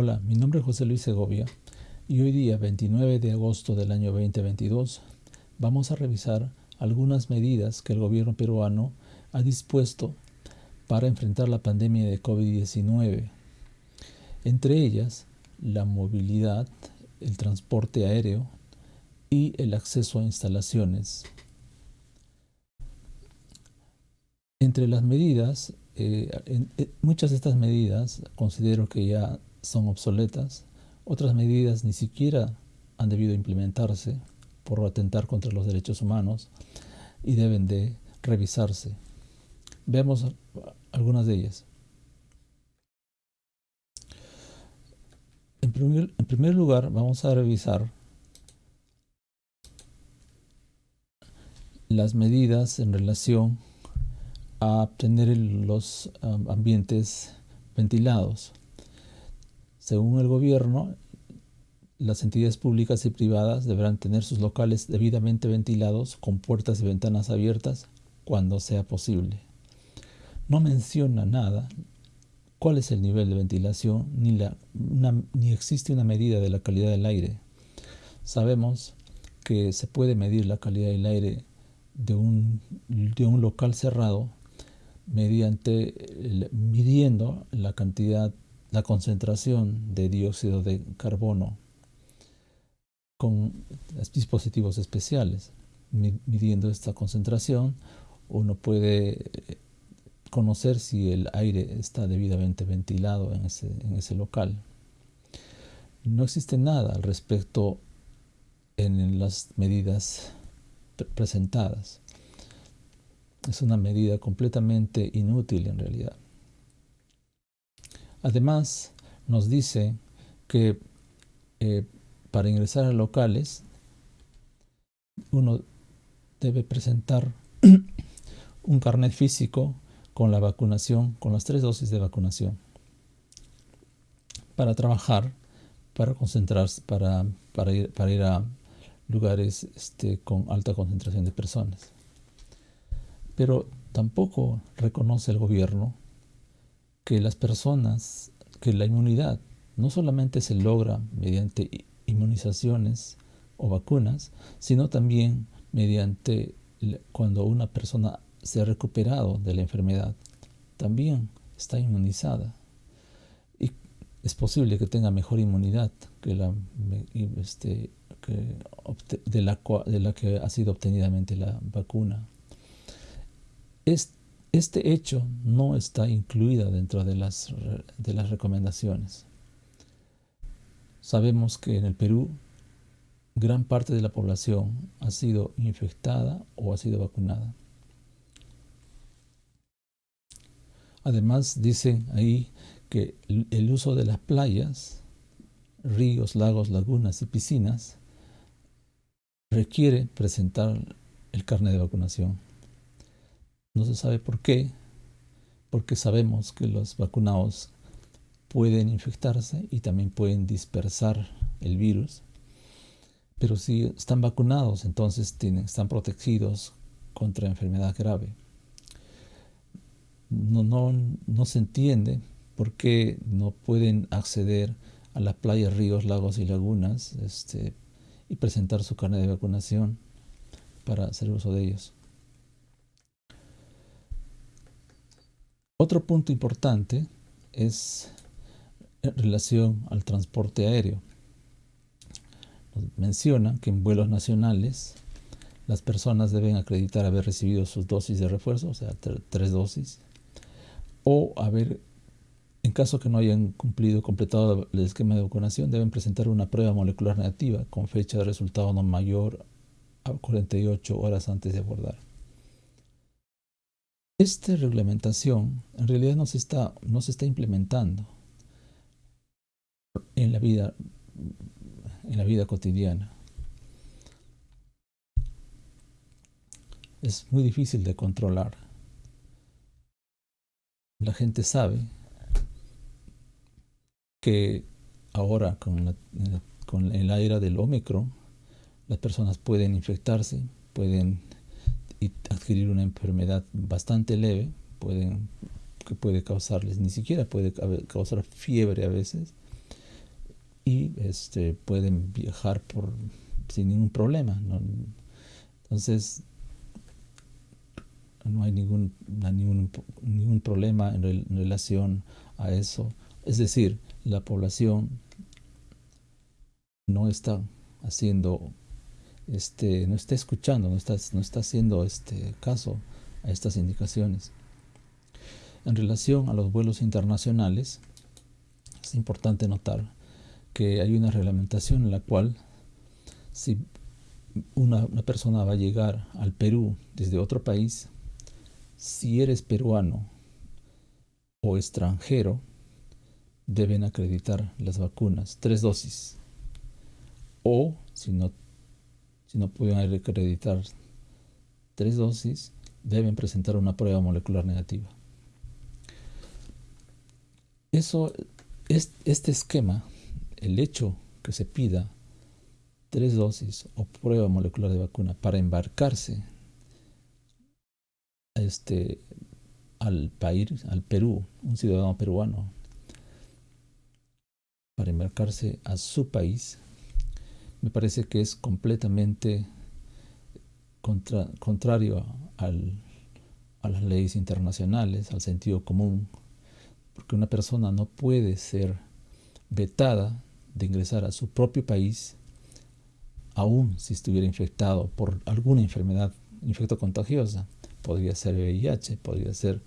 Hola, mi nombre es José Luis Segovia y hoy día 29 de agosto del año 2022 vamos a revisar algunas medidas que el gobierno peruano ha dispuesto para enfrentar la pandemia de COVID-19. Entre ellas, la movilidad, el transporte aéreo y el acceso a instalaciones. Entre las medidas, eh, eh, muchas de estas medidas considero que ya son obsoletas, otras medidas ni siquiera han debido implementarse por atentar contra los derechos humanos y deben de revisarse. Veamos algunas de ellas. En primer, lugar, vamos a revisar las medidas en relación a obtener los um, ambientes ventilados. Según el gobierno, las entidades públicas y privadas deberán tener sus locales debidamente ventilados con puertas y ventanas abiertas cuando sea posible. No menciona nada cuál es el nivel de ventilación ni, ni existe una medida de la calidad del aire. Sabemos que se puede medir la calidad del aire de un, de un local cerrado mediante midiendo la cantidad la concentración de dióxido de carbono con dispositivos especiales. Midiendo esta concentración, uno puede eh, conocer si el aire está debidamente ventilado en ese, en ese local. No existe nada al respecto en las medidas presentadas. Es una medida completamente inútil en realidad. Además, nos dice que eh, para ingresar a locales uno debe presentar un carnet físico con la vacunación, con las tres dosis de vacunación, para trabajar, para concentrarse, para, ir, a lugares este, con alta concentración de personas. Pero tampoco reconoce el gobierno que las personas, que la inmunidad no solamente se logra mediante inmunizaciones o vacunas, sino también mediante cuando una persona se ha recuperado de la enfermedad, también está inmunizada. Y es posible que tenga mejor inmunidad que la, este, la, de la que ha sido obtenidamente la vacuna. Este este hecho no está incluido dentro de las, de las recomendaciones. Sabemos que en el Perú gran parte de la población ha sido infectada o ha sido vacunada. Además, dicen ahí que el uso de las playas, ríos, lagos, lagunas y piscinas requiere presentar el carnet de vacunación. No se sabe por qué, porque sabemos que los vacunados pueden infectarse y también pueden dispersar el virus. Pero si están vacunados, entonces tienen, están protegidos contra enfermedad grave. No, no, no se entiende por qué no pueden acceder a las playas, ríos, lagos y lagunas este, y presentar su carnet de vacunación para hacer uso de ellos. Otro punto importante es en relación al transporte aéreo. menciona que en vuelos nacionales las personas deben acreditar haber recibido sus dosis de refuerzo, o sea, tres dosis, o haber, en caso que no hayan cumplido, completado el esquema de vacunación, deben presentar una prueba molecular negativa con fecha de resultado no mayor a 48 horas antes de abordar. Esta reglamentación en realidad no se está, no se está implementando en la vida, en la vida cotidiana. Es muy difícil de controlar. La gente sabe que ahora con, con el aire del Omicron, las personas pueden infectarse, pueden adquirir una enfermedad bastante leve, pueden, que puede causarles, ni siquiera puede causar fiebre a veces, y este, pueden viajar por, sin ningún problema. Entonces, no hay ningún, ningún, ningún problema en, relación a eso. Es decir, la población no está haciendo, este, no está escuchando, no está, no está haciendo este caso a estas indicaciones. En relación a los vuelos internacionales, es importante notar que hay una reglamentación en la cual si una, persona va a llegar al Perú desde otro país, si eres peruano o extranjero, deben acreditar las vacunas, tres dosis. O si no, si no pueden acreditar tres dosis, deben presentar una prueba molecular negativa. Eso, este esquema, el hecho que se pida tres dosis o prueba molecular de vacuna para embarcarse este, al país, al Perú, un ciudadano peruano, para embarcarse a su país, me parece que es completamente contrario a las leyes internacionales, al sentido común, porque una persona no puede ser vetada de ingresar a su propio país aún si estuviera infectado por alguna enfermedad infecto contagiosa. Podría ser VIH, podría ser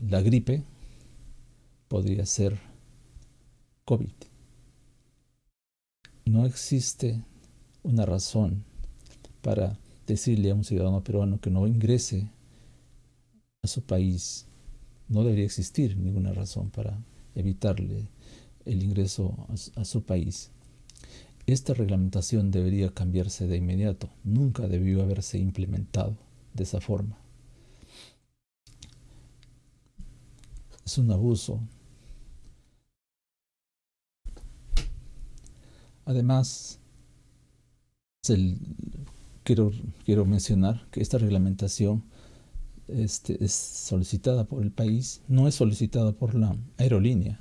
la gripe, podría ser COVID. No existe una razón para decirle a un ciudadano peruano que no ingrese a su país. No debería existir ninguna razón para evitarle el ingreso a, su país. Esta reglamentación debería cambiarse de inmediato. Nunca debió haberse implementado de esa forma. Es un abuso. Además, quiero, quiero mencionar que esta reglamentación este, es solicitada por el país, no es solicitada por la aerolínea.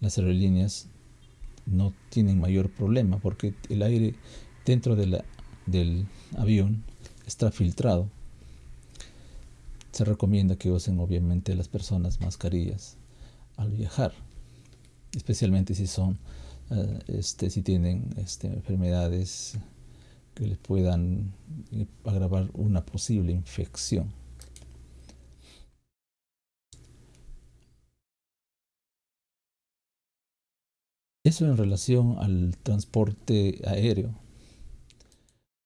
Las aerolíneas no tienen mayor problema porque el aire dentro de del avión está filtrado. Se recomienda que usen obviamente las personas mascarillas al viajar, especialmente si son, este, si tienen este, enfermedades que les puedan agravar una posible infección. Eso en relación al transporte aéreo.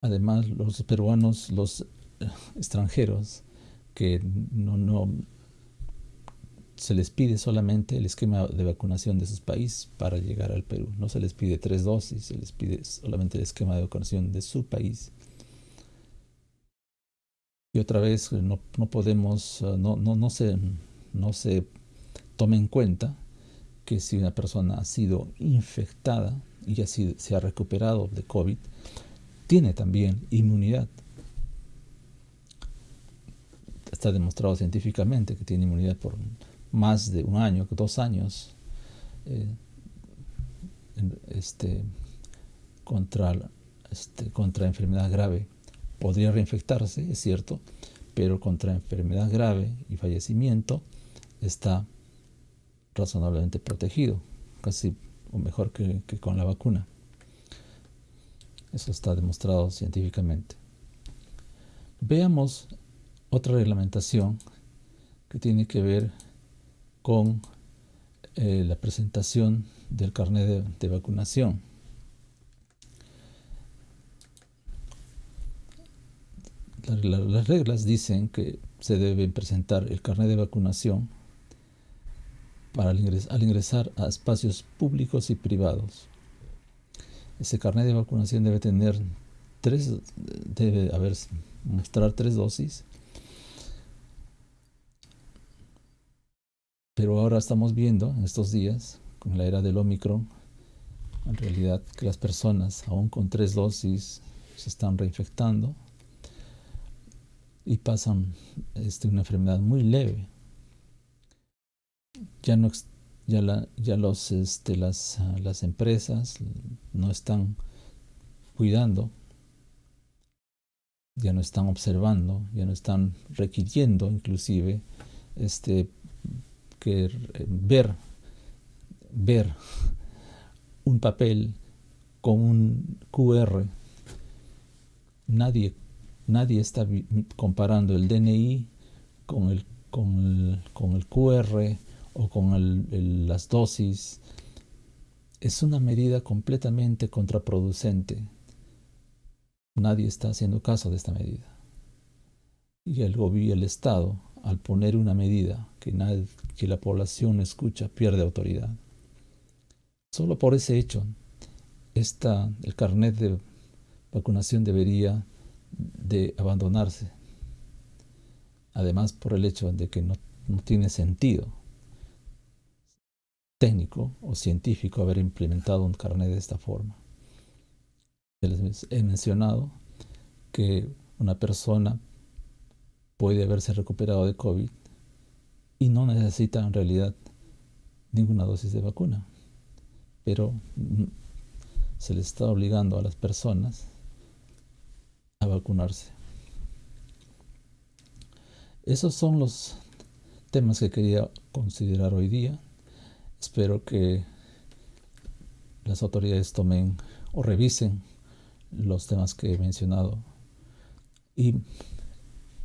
Además, los peruanos, los eh, extranjeros, que no, no se les pide solamente el esquema de vacunación de sus países para llegar al Perú. No se les pide tres dosis, se les pide solamente el esquema de vacunación de su país. Y otra vez, no, no podemos, eh, no, no, no, se, no se tome en cuenta que si una persona ha sido infectada y ya se ha recuperado de COVID, tiene también inmunidad. Está demostrado científicamente que tiene inmunidad por más de un año, dos años, eh, este, contra, este, contra enfermedad grave. Podría reinfectarse, es cierto, pero contra enfermedad grave y fallecimiento está razonablemente protegido, casi o mejor que, con la vacuna. Eso está demostrado científicamente. Veamos otra reglamentación que tiene que ver con eh, la presentación del carnet de, vacunación. las reglas dicen que se debe presentar el carnet de vacunación para al ingresar a espacios públicos y privados. Ese carnet de vacunación debe tener tres, debe haber, mostrar tres dosis. Pero ahora estamos viendo en estos días, con la era del Omicron, en realidad que las personas, aún con tres dosis, se están reinfectando y pasan este, una enfermedad muy leve. Ya no, ya, la, ya los, este, las, las empresas no están cuidando, ya no están observando, ya no están requiriendo inclusive este, que ver, ver un papel con un QR. Nadie, nadie está comparando el DNI con el, con con el QR o con las dosis. Es una medida completamente contraproducente. Nadie está haciendo caso de esta medida. Y el gobierno, el Estado, al poner una medida que, nadie, que la población escucha, pierde autoridad. Solo por ese hecho, esta, el carnet de vacunación debería de abandonarse. Además, por el hecho de que no, no tiene sentido técnico o científico haber implementado un carnet de esta forma. He mencionado que una persona puede haberse recuperado de COVID y no necesita en realidad ninguna dosis de vacuna, pero se les está obligando a las personas a vacunarse. Esos son los temas que quería considerar hoy día. Espero que las autoridades tomen o revisen los temas que he mencionado y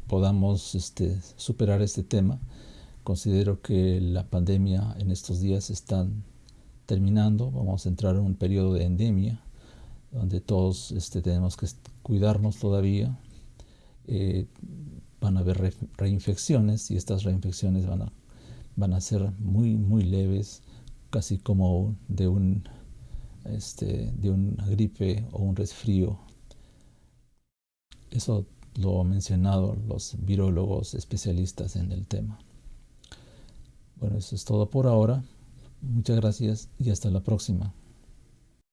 podamos este, superar este tema. Considero que la pandemia en estos días está terminando. Vamos a entrar en un periodo de endemia donde todos este, tenemos que cuidarnos todavía. Eh, van a haber reinfecciones y estas reinfecciones van a, ser muy, muy leves casi como de un este, de una gripe o un resfrío. Eso lo han mencionado los virólogos especialistas en el tema. Bueno, eso es todo por ahora. Muchas gracias y hasta la próxima.